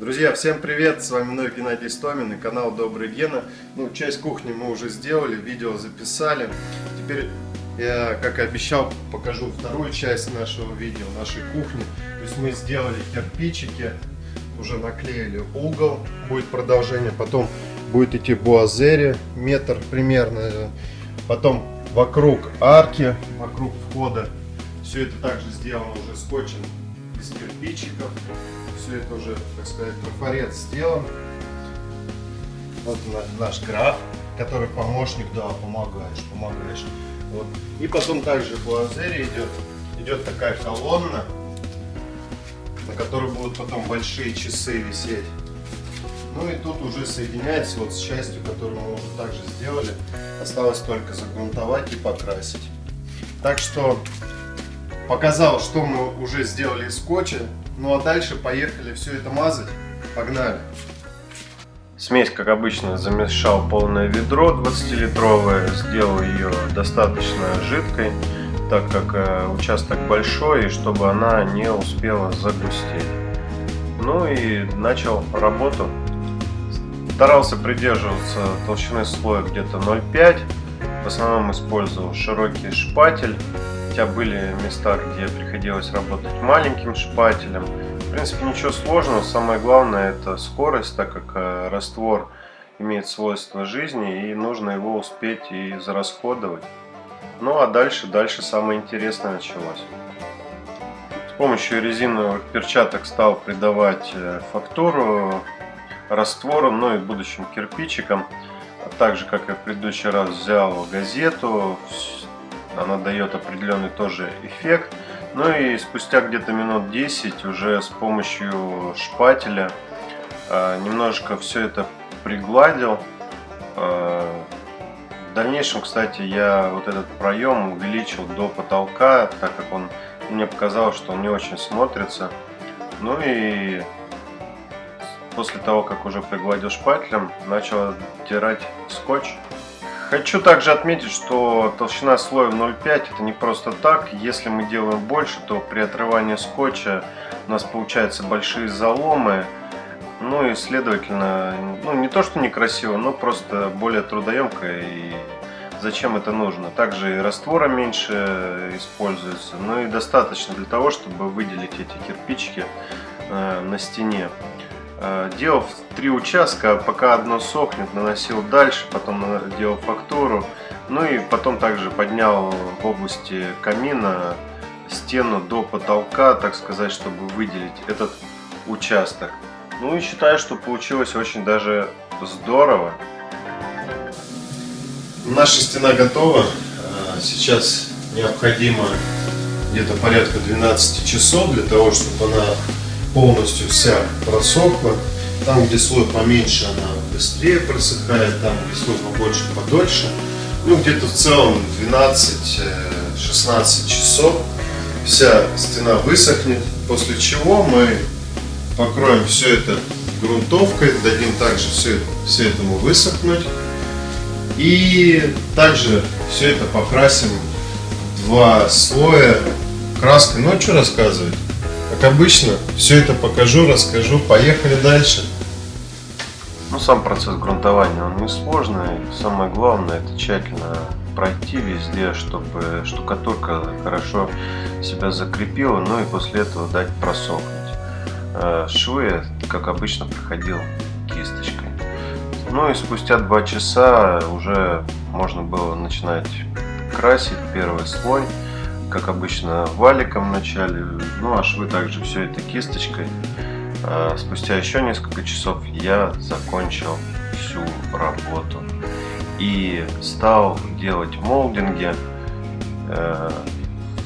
Друзья, всем привет! С вами вновь Геннадий Стомин и канал Добрый Гена. Ну, часть кухни мы уже сделали, видео записали. Теперь я, как и обещал, покажу вторую часть нашего видео, нашей кухни. То есть мы сделали кирпичики, уже наклеили угол, будет продолжение. Потом будет идти буазери, метр примерно. Потом вокруг арки, вокруг входа. Все это также сделано уже скотчем из кирпичиков все это уже, так сказать, трафарет сделан. Вот наш граф, который помощник, да, помогаешь, помогаешь. Вот. И потом также по азере идет, идет такая колонна, на которой будут потом большие часы висеть. Ну и тут уже соединяется вот с частью, которую мы уже также сделали. Осталось только загрунтовать и покрасить. Так что показал, что мы уже сделали из скотча. Ну а дальше поехали все это мазать. Погнали. Смесь, как обычно, замешал полное ведро 20-литровое, сделал ее достаточно жидкой, так как э, участок большой, и чтобы она не успела загустеть. Ну и начал работу. Старался придерживаться толщины слоя где-то 0,5. В основном использовал широкий шпатель хотя были места, где приходилось работать маленьким шпателем. В принципе, ничего сложного. Самое главное это скорость, так как э, раствор имеет свойство жизни и нужно его успеть и зарасходовать. Ну а дальше, дальше самое интересное началось. С помощью резиновых перчаток стал придавать э, фактуру раствору, ну и будущим кирпичикам. А также, как и в предыдущий раз, взял газету, она дает определенный тоже эффект. Ну и спустя где-то минут 10 уже с помощью шпателя э, немножко все это пригладил. Э, в дальнейшем, кстати, я вот этот проем увеличил до потолка, так как он мне показалось, что он не очень смотрится. Ну и после того, как уже пригладил шпателем, начал оттирать скотч. Хочу также отметить, что толщина слоя 0,5 это не просто так. Если мы делаем больше, то при отрывании скотча у нас получаются большие заломы. Ну и следовательно, ну не то что некрасиво, но просто более трудоемко и зачем это нужно. Также и раствора меньше используется, но и достаточно для того, чтобы выделить эти кирпичики э, на стене. Э, делал три участка, пока одно сохнет, наносил дальше, потом делал фактуру. Ну и потом также поднял в области камина стену до потолка, так сказать, чтобы выделить этот участок. Ну и считаю, что получилось очень даже здорово. Наша стена готова. Э, сейчас необходимо где-то порядка 12 часов для того, чтобы она полностью вся просохла. Там, где слой поменьше, она быстрее просыхает, там, где слой побольше, подольше. Ну, где-то в целом 12-16 э, часов вся стена высохнет, после чего мы покроем все это грунтовкой, дадим также все, все этому высохнуть. И также все это покрасим два слоя краской. Ну, а что рассказывать? Как обычно, все это покажу, расскажу. Поехали дальше. Ну, сам процесс грунтования, он несложный. Самое главное, это тщательно пройти везде, чтобы штукатурка хорошо себя закрепила, ну и после этого дать просохнуть. Э, швы, как обычно, проходил кисточкой. Ну и спустя два часа уже можно было начинать красить первый слой как обычно, валиком вначале, ну а швы также все это кисточкой. А спустя еще несколько часов я закончил всю работу и стал делать молдинги. Э,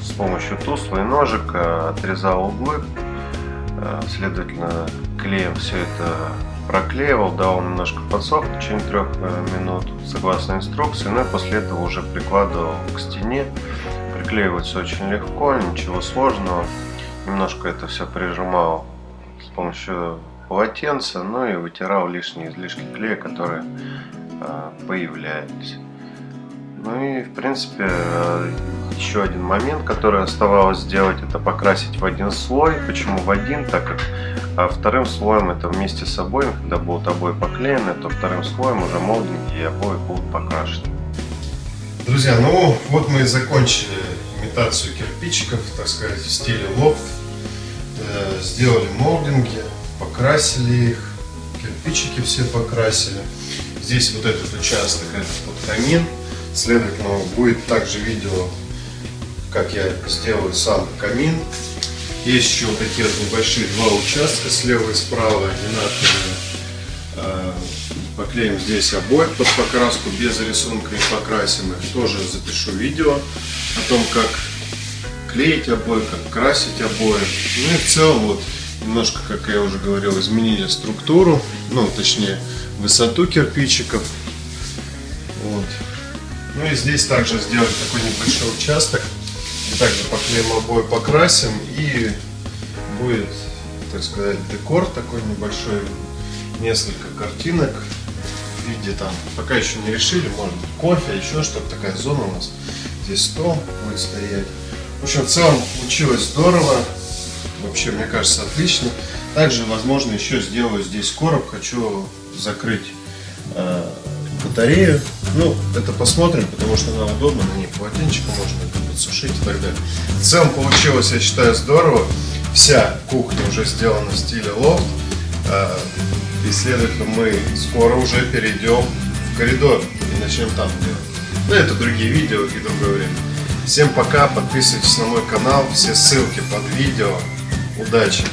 с помощью тусла и ножика, отрезал углы, э, следовательно клеем все это проклеивал, дал немножко подсох в течение трех э, минут согласно инструкции, ну и после этого уже прикладывал к стене приклеивается очень легко, ничего сложного. Немножко это все прижимал с помощью полотенца, ну и вытирал лишние излишки клея, которые э, появлялись. Ну и в принципе э, еще один момент, который оставалось сделать, это покрасить в один слой. Почему в один? Так как А вторым слоем это вместе с обоем, когда будут обои поклеены, то вторым слоем уже молдинги и обои будут покрашены. Друзья, ну вот мы и закончили имитацию кирпичиков, так сказать, в стиле лофт. Э, Сделали молдинги, покрасили их, кирпичики все покрасили. Здесь вот этот участок, это под камин. Следовательно, будет также видео, как я сделаю сам камин. Есть еще вот такие вот небольшие два участка слева и справа, одинаковые. Поклеим здесь обои под покраску, без рисунка и покрасим их. Тоже запишу видео о том, как клеить обои, как красить обои. Ну и в целом вот немножко, как я уже говорил, изменили структуру, ну точнее высоту кирпичиков. Вот. Ну и здесь также сделали такой небольшой участок. И также поклеим обои, покрасим и будет, так сказать, декор такой небольшой, несколько картинок в виде там, пока еще не решили, может быть кофе, еще что-то, такая зона у нас. Здесь стол будет стоять. В общем, в целом получилось здорово. Вообще, мне кажется, отлично. Также, возможно, еще сделаю здесь короб. Хочу закрыть э, батарею. Ну, это посмотрим, потому что она удобна, на ней полотенчика можно подсушить и так далее. В целом получилось, я считаю, здорово. Вся кухня уже сделана в стиле лофт. Э, И, следовательно, мы скоро уже перейдем в коридор и начнем там делать. Ну, это другие видео и другое время. Всем пока, подписывайтесь на мой канал, все ссылки под видео. Удачи!